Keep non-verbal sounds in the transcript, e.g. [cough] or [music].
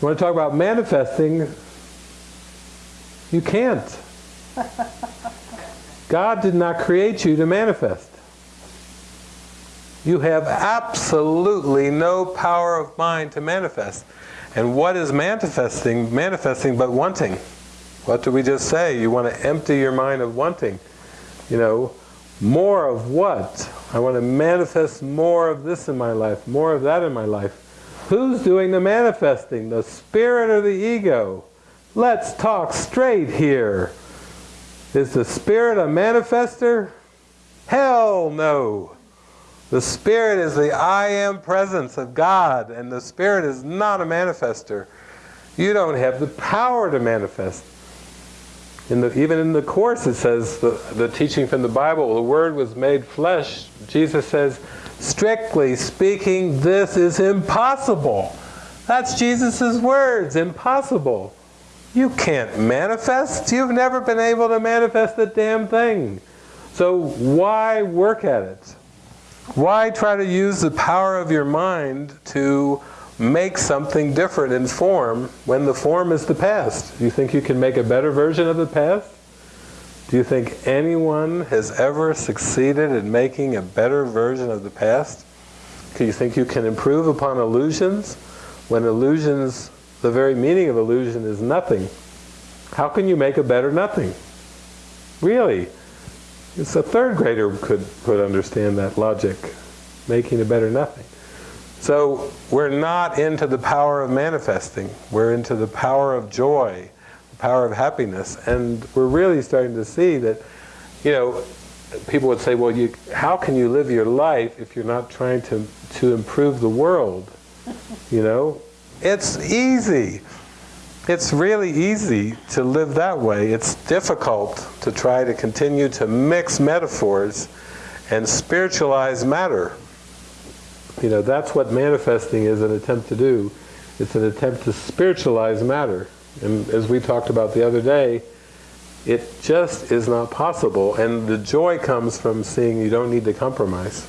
You want to talk about manifesting, you can't. [laughs] God did not create you to manifest. You have absolutely no power of mind to manifest. And what is manifesting? Manifesting but wanting. What did we just say? You want to empty your mind of wanting. You know, more of what? I want to manifest more of this in my life, more of that in my life. Who's doing the manifesting? The spirit or the ego? Let's talk straight here. Is the spirit a manifester? Hell no. The spirit is the I am presence of God, and the spirit is not a manifester. You don't have the power to manifest. In the, even in the Course it says, the, the teaching from the Bible, the Word was made flesh. Jesus says, strictly speaking, this is impossible. That's Jesus' words, impossible. You can't manifest. You've never been able to manifest a damn thing. So why work at it? Why try to use the power of your mind to make something different in form when the form is the past? You think you can make a better version of the past? Do you think anyone has ever succeeded in making a better version of the past? Do you think you can improve upon illusions when illusions, the very meaning of illusion is nothing? How can you make a better nothing? Really? It's a third grader could, could understand that logic, making a better nothing. So we're not into the power of manifesting. We're into the power of joy, power of happiness. And we're really starting to see that, you know, people would say, well, you, how can you live your life if you're not trying to, to improve the world? [laughs] You know? It's easy. It's really easy to live that way. It's difficult to try to continue to mix metaphors and spiritualize matter. You know, that's what manifesting is an attempt to do. It's an attempt to spiritualize matter. And as we talked about the other day, it just is not possible. And the joy comes from seeing you don't need to compromise.